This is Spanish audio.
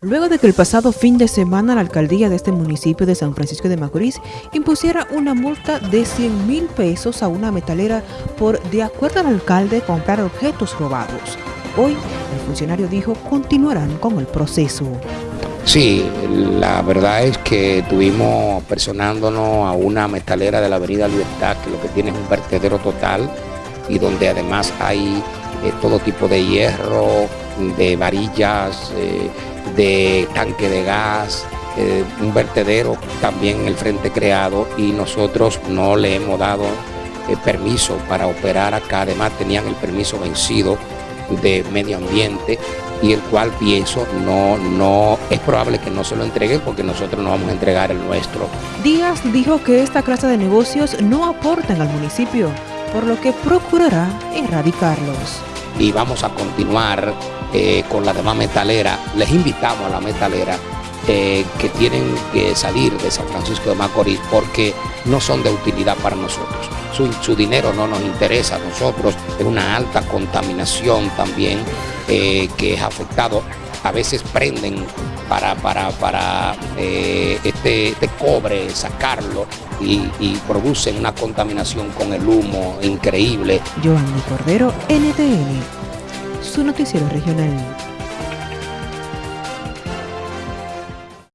Luego de que el pasado fin de semana la alcaldía de este municipio de San Francisco de Macorís impusiera una multa de 100 mil pesos a una metalera por, de acuerdo al alcalde, comprar objetos robados. Hoy, el funcionario dijo continuarán con el proceso. Sí, la verdad es que estuvimos personándonos a una metalera de la avenida Libertad, que lo que tiene es un vertedero total y donde además hay eh, todo tipo de hierro, de varillas, eh, de tanque de gas, eh, un vertedero también en el frente creado y nosotros no le hemos dado eh, permiso para operar acá, además tenían el permiso vencido de medio ambiente y el cual pienso no, no es probable que no se lo entreguen porque nosotros no vamos a entregar el nuestro. Díaz dijo que esta clase de negocios no aportan al municipio, por lo que procurará erradicarlos. Y vamos a continuar eh, con la demás metalera, les invitamos a la metalera eh, que tienen que salir de San Francisco de Macorís porque no son de utilidad para nosotros. Su, dinero no nos interesa a nosotros, es una alta contaminación también eh, que es afectado. A veces prenden para, para, para este, este, cobre, sacarlo y, y, producen una contaminación con el humo increíble. Joanny Cordero, NTN su noticiero regional.